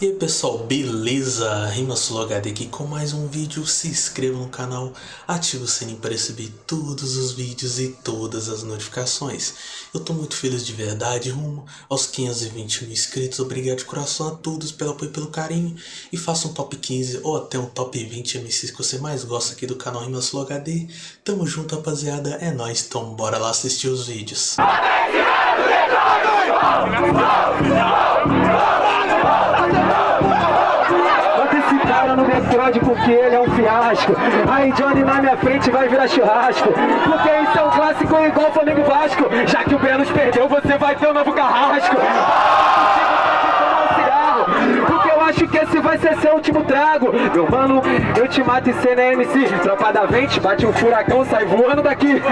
E aí pessoal, beleza? Rimasul HD aqui com mais um vídeo, se inscreva no canal, ative o sininho para receber todos os vídeos e todas as notificações. Eu tô muito feliz de verdade, rumo aos 520 mil inscritos, obrigado de coração a todos pelo apoio e pelo carinho. E faça um top 15 ou até um top 20 MCs que você mais gosta aqui do canal Rimasul HD. Tamo junto rapaziada, é nóis, então bora lá assistir os vídeos. Esse background porque ele é um fiasco. Aí Johnny na minha frente vai virar churrasco. Porque isso é um clássico igual Flamengo Vasco. Já que o Benos perdeu, você vai ter um novo carrasco. Porque eu acho que esse vai ser seu último trago. Meu mano, eu te mato em cena MC. Tropa da vente, bate um furacão, sai voando daqui.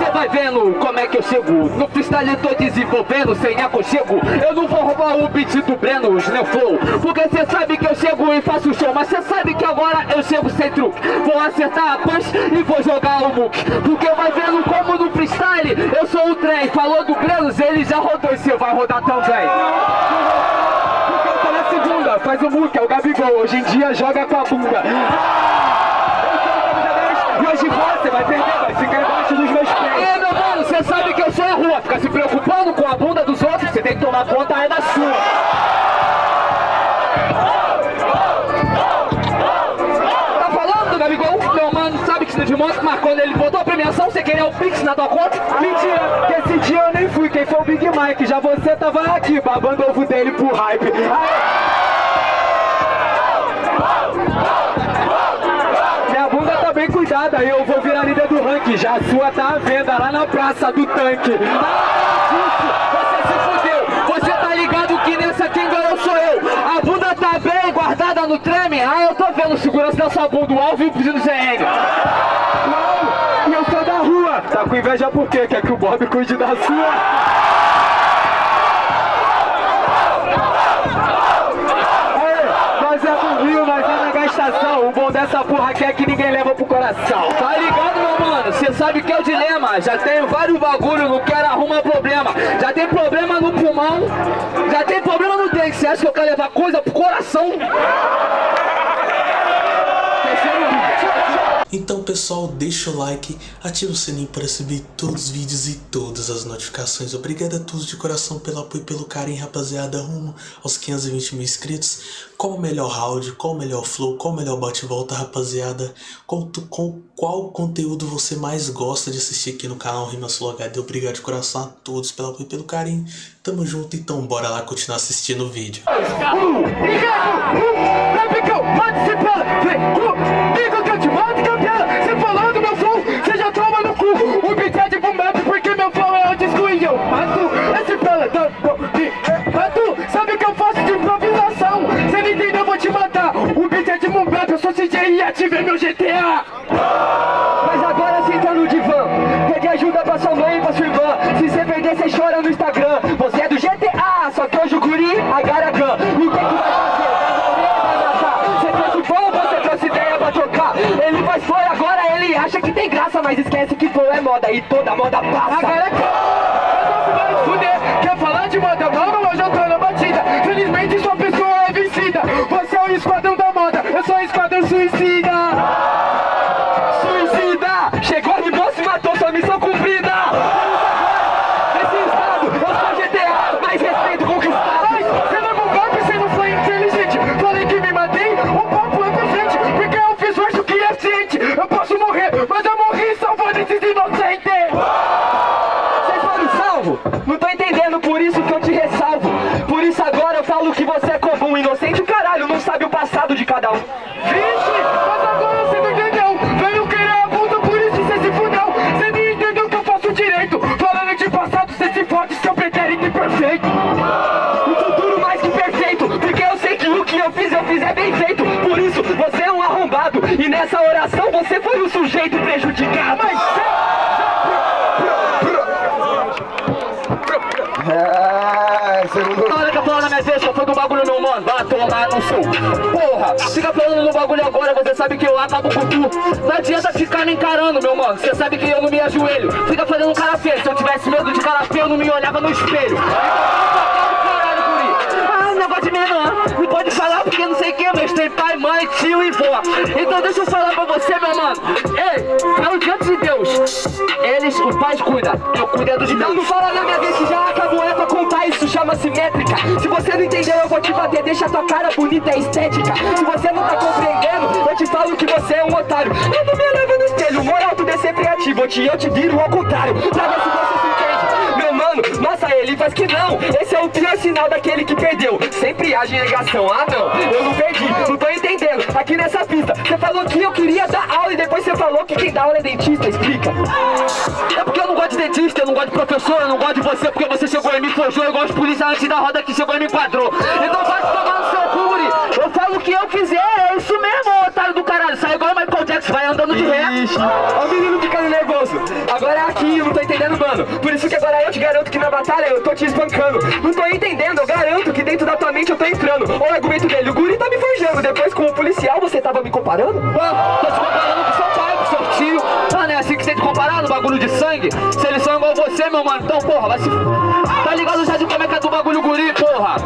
Você vai vendo como é que eu chego. No freestyle eu tô desenvolvendo sem aconchego. Eu não vou roubar o beat do Breno, Neo Flow. Porque cê sabe que eu chego e faço show Mas cê sabe que agora eu chego sem truque. Vou acertar a punch e vou jogar o muque. Porque vai vendo como no freestyle eu sou o trem. Falou do Brenos, ele já rodou e cê vai rodar também. Faz o muque, é o Gabigol. Hoje em dia joga com a bunda moto, mas quando ele botou a premiação, você queria o Pix na tua conta? Mentira, que esse dia eu nem fui, quem foi o Big Mike. Já você tava aqui, babando ovo dele pro hype. Aí... bem cuidada, eu vou virar líder do ranking. Já a sua tá à venda lá na praça do tanque. Você tá ligado que nessa quem ganhou sou eu. A bunda tá bem guardada no treme. Ah, eu tô vendo segurança da sua bunda, o alvo e o pedido CN. E eu sou da rua. Tá com inveja por quê? Quer que o Bob cuide da sua? O bom dessa porra aqui é que ninguém leva pro coração. Tá ligado, meu mano? Cê sabe que é o dilema. Já tenho vários bagulho, não quero arrumar problema. Já tem problema no pulmão, já tem problema no dente. Cê acha que eu quero levar coisa pro coração? Então pessoal, deixa o like, ativa o sininho para receber todos os vídeos e todas as notificações. Obrigado a todos de coração pelo apoio e pelo carinho, rapaziada, rumo aos 520 mil inscritos. Qual o melhor round, qual o melhor flow, qual o melhor bate-volta, rapaziada. Com, com qual conteúdo você mais gosta de assistir aqui no canal Rimas HD. Obrigado de coração a todos pelo apoio e pelo carinho. Tamo junto, então bora lá continuar assistindo o vídeo. Ativer meu GTA! Mas agora senta no divã, pede ajuda pra sua mãe e pra sua irmã. Se você perder, você chora no Instagram. Você é do GTA, só que hoje o guri agarra gun. E o que, que vai fazer? Vai. Você trouxe flow, você trouxe ideia pra tocar. Ele faz flor agora, ele acha que tem graça, mas esquece que flow é moda e toda moda passa. Agora é que... vai fuder. Quer falar de moda nova? Nessa oração você foi o sujeito prejudicado. Mas... É, Olha que eu falando na minha deixa, foi do bagulho meu mano, no sul Porra, fica falando no bagulho agora, você sabe que eu acabo com tu Não adianta ficar me encarando, meu mano, você sabe que eu não me ajoelho Fica fazendo cara feio, se eu tivesse medo de cara feio eu não me olhava no espelho negócio de menor. Não pode falar porque não sei quem, mas tem pai, mãe, tio e vó. Então deixa eu falar pra você, meu mano. Ei, falo diante de Deus. Eles, o pai cuida, eu cuido dos meus. Não fala na minha vez que já acabou, métrica. Se você não entendeu, eu vou te bater, deixa tua cara bonita, é estética. Se você não tá compreendendo, eu te falo que você é um otário. Eu não me leva no espelho, moral, tudo é sempre ativo. Te, eu te viro ao contrário, pra ver se você se entende. Meu mano, nossa, ele faz que não. Esse é o pior sinal daquele que perdeu. Sempre age em negação. Ah, não, eu não perdi, não tô entendendo. Aqui nessa pista, você falou que eu queria dar aula e depois você falou que quem dá aula é dentista. Explica. É porque eu não gosto de dentista, eu não gosto de professor, eu não gosto de você porque você chegou e me forjou. Eu gosto de polícia antes da roda que chegou e me enquadrou. Então vai tomar no seu cure. Eu falo o que eu quiser, é isso mesmo, otário do caralho. Sai igual o Michael Jackson, vai andando de ré. Ó o menino ficando nervoso. Agora é aqui, eu não tô entendendo, mano. Por isso que agora eu te garanto que na batalha eu tô te espancando. Não tô entendendo, eu garanto que dentro da tua mente eu tô entrando. Olha o argumento dele, o guri tá me forjando. Depois com o policial você tava me comparando? Mano, tô te comparando com seu pai, com seu tio. Comparar no bagulho de sangue? Se eles são igual você, meu mano, então porra, vai se... Tá ligado já de como é que é do bagulho guri, porra?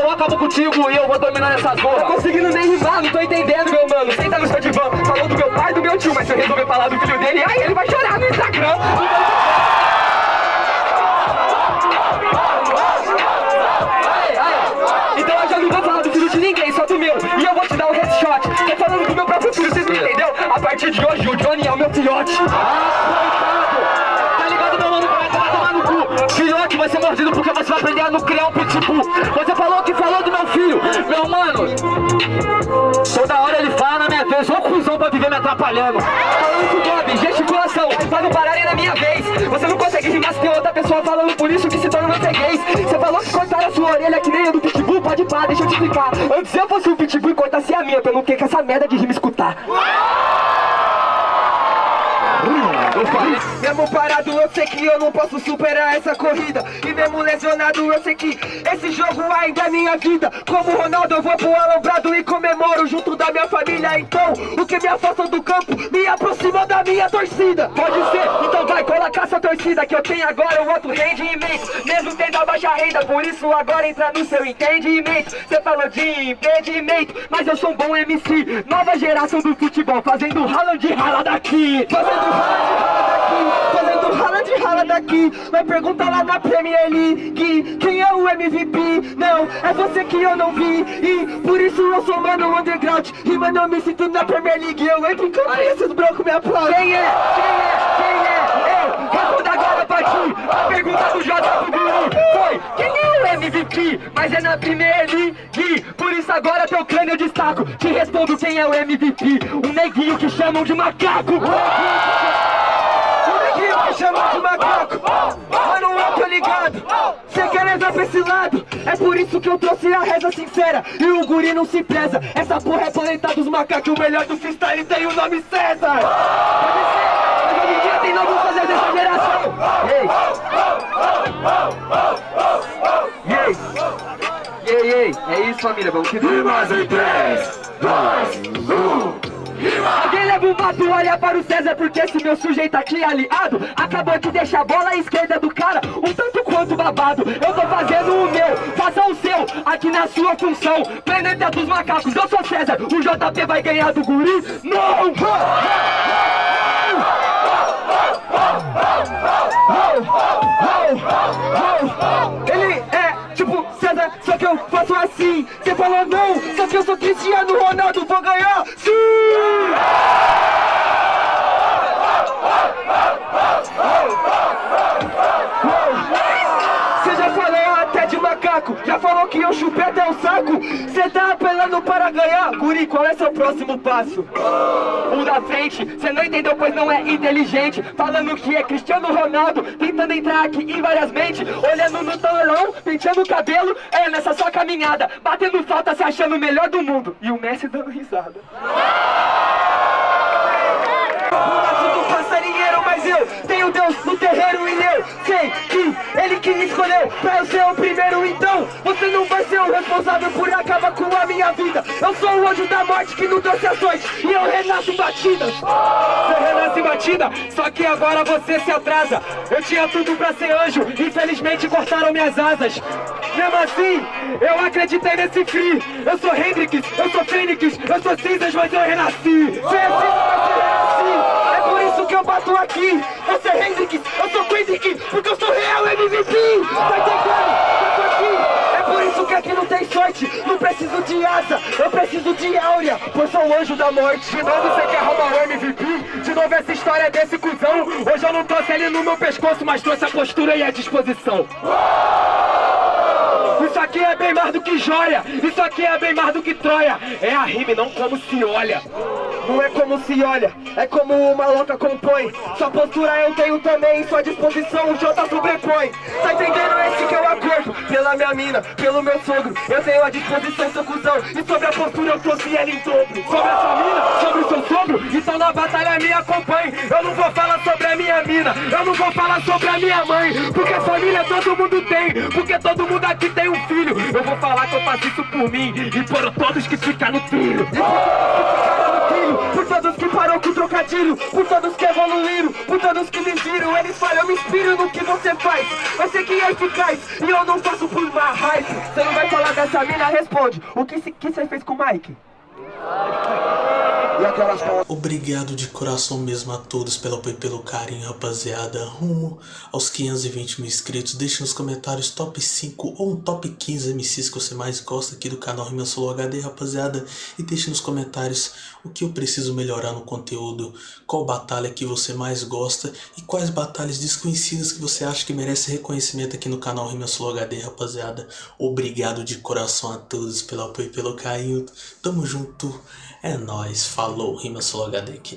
Eu acabo contigo e eu vou dominar essas porra. Tá conseguindo nem rimar, não tô entendendo, meu mano. Senta no seu divã, falou do meu pai e do meu tio, mas se eu resolver falar do filho dele, aí ele vai chorar no Instagram. Headshot. Tô falando do meu próprio filho, vocês não entendeu? A partir de hoje o Johnny é o meu filhote. Tá ligado, meu mano? Como é que vai tomar no cu? Filhote vai ser mordido porque você vai aprender a não criar um pitbull. Você falou que falou do meu filho. Meu mano, toda hora ele fala na minha vez, ô cuzão pra viver me atrapalhando. Falando com o Bob, gesticulação, pra não pararem na minha vez. Você não consegue rimar se tem outra pessoa falando por isso que se torna você gays. Você falou que cortaram a sua orelha que nem a do pitbull, pode pá, deixa eu te explicar. Antes eu fosse o pitbull e cortasse a minha, eu não ter que essa merda de rima escutar. Mesmo parado eu sei que eu não posso superar essa corrida. E mesmo lesionado eu sei que esse jogo ainda é minha vida. Como Ronaldo eu vou pro alambrado e comemoro junto da minha família. Então, o que me afasta do campo me aproxima da minha torcida. Pode ser, então vai, essa torcida Que eu tenho agora um outro rendimento. Mesmo tendo a baixa renda, por isso agora entra no seu entendimento. Você falou de impedimento, mas eu sou um bom MC Nova geração do futebol, fazendo rala de rala daqui. Fazendo rala de rala daqui, fazendo rala de rala daqui. Vai perguntar lá na Premier League Quem é o MVP? Não, é você que eu não vi. E por isso eu sou mano underground. E mano eu me sinto na Premier League. Eu entro em campo e esses brancos me aplaudem. Quem é? Quem é? É? Responda agora pra ti A pergunta do J pro Guru foi Quem é o MVP? Mas é na Premier League Por isso agora teu crânio eu destaco. Te respondo quem é o MVP Um neguinho que chamam de macaco. Me chama de macaco. Mano, eu tô ligado. Cê quer rezar pra esse lado. É por isso que eu trouxe a reza sincera. E o guri não se preza. Essa porra é planeta dos macacos. O melhor do freestyle tem o nome César Pode ser, mas hoje em dia tem geração Ei Ei Ei, ei, é isso família, vamos que Rimas em 3, 2, 1 Alguém leva o mato, olha para o César Porque esse meu sujeito aqui aliado Acabou de deixar a bola à esquerda do cara Um tanto quanto babado Eu tô fazendo o meu, faça o seu Aqui na sua função Planeta dos macacos, eu sou César O JP vai ganhar do guri? Não! eu faço assim. Você fala não, só que eu sou Cristiano Ronaldo, vou ganhar! Sim! Macaco Já falou que eu chupei até o saco. Cê tá apelando para ganhar. Guri, qual é seu próximo passo? O da frente, cê não entendeu pois não é inteligente. Falando que é Cristiano Ronaldo Tentando entrar aqui em várias mentes. Olhando no talão, penteando o cabelo. É nessa sua caminhada. Batendo falta, se achando o melhor do mundo. E o Messi dando risada Nasceu Tenho Deus no terreiro e eu sei que Ele que escolheu pra eu ser o primeiro. Então você não vai ser o responsável por acabar com a minha vida. Eu sou o anjo da morte que não trouxe ações. E eu renasço em batidas. Você renasce batida, só que agora você se atrasa. Eu tinha tudo pra ser anjo, infelizmente cortaram minhas asas. Mesmo assim, eu acreditei nesse free. Eu sou Hendrix, eu sou Fênix, eu sou cinzas, mas eu renasci É por isso que eu bato aqui Eu sou Hendrix, eu sou Kendrick Porque eu sou real MVP Tá entendendo? Eu tô aqui É por isso que aqui não tem sorte Não preciso de asa, eu preciso de áurea Pois sou o anjo da morte De novo você quer roubar o MVP? De novo essa história desse cuzão Hoje eu não trouxe ele no meu pescoço Mas trouxe a postura e a disposição isso aqui é bem mais do que joia, isso aqui é bem mais do que Troia. É a rime, não como se olha. Não é como se olha, é como uma louca compõe. Sua postura eu tenho também, sua disposição o Jota sobrepõe. Tá entendendo esse que é o acordo? Pela minha mina, pelo meu sogro. Eu tenho a disposição, seu cuzão. E sobre a postura eu trouxe ela em dobro. Sobre a sua mina, sobre o seu sogro. Então na batalha me acompanhe. Eu não vou falar sobre a minha mina, eu não vou falar sobre a minha mãe. Porque família todo mundo tem, porque todo mundo aqui tem um filho. Eu vou falar que eu faço isso por mim e por todos que ficam no trilho. Trocadilho, por todos que evoluíram, por todos que me viram. Eles falam, eu me inspiro no que você faz. Vai ser que é eficaz e eu não faço por uma hype. Você não vai falar dessa mina? Responde. O que você fez com o Mike? Obrigado de coração mesmo a todos pelo apoio e pelo carinho, rapaziada. Rumo aos 520 mil inscritos. Deixe nos comentários top 5 ou um top 15 MCs que você mais gosta aqui do canal Rima Solo HD, rapaziada. E deixe nos comentários o que eu preciso melhorar no conteúdo, qual batalha que você mais gosta e quais batalhas desconhecidas que você acha que merece reconhecimento aqui no canal Rima Solo HD, rapaziada. Obrigado de coração a todos pelo apoio e pelo carinho. Tamo junto. É nóis, falou, Rima Solo HD aqui.